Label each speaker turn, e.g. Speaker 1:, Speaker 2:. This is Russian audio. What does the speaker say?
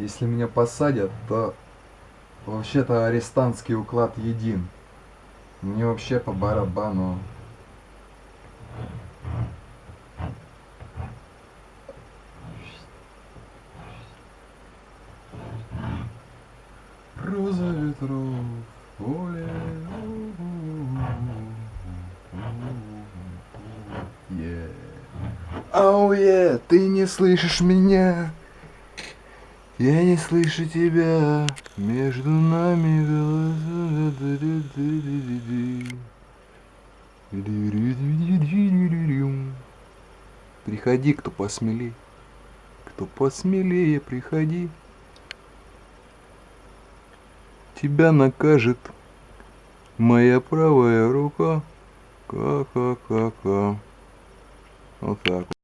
Speaker 1: Если меня посадят, то вообще-то арестантский уклад един. Мне вообще по барабану. Роза ветров, поле. Yeah. Ау, е, ты не слышишь меня? Я не слышу тебя. Между нами голоса. Приходи, кто посмелее. Кто посмелее, приходи. Тебя накажет моя правая рука. Ка-ка-ка-ка. Вот так вот.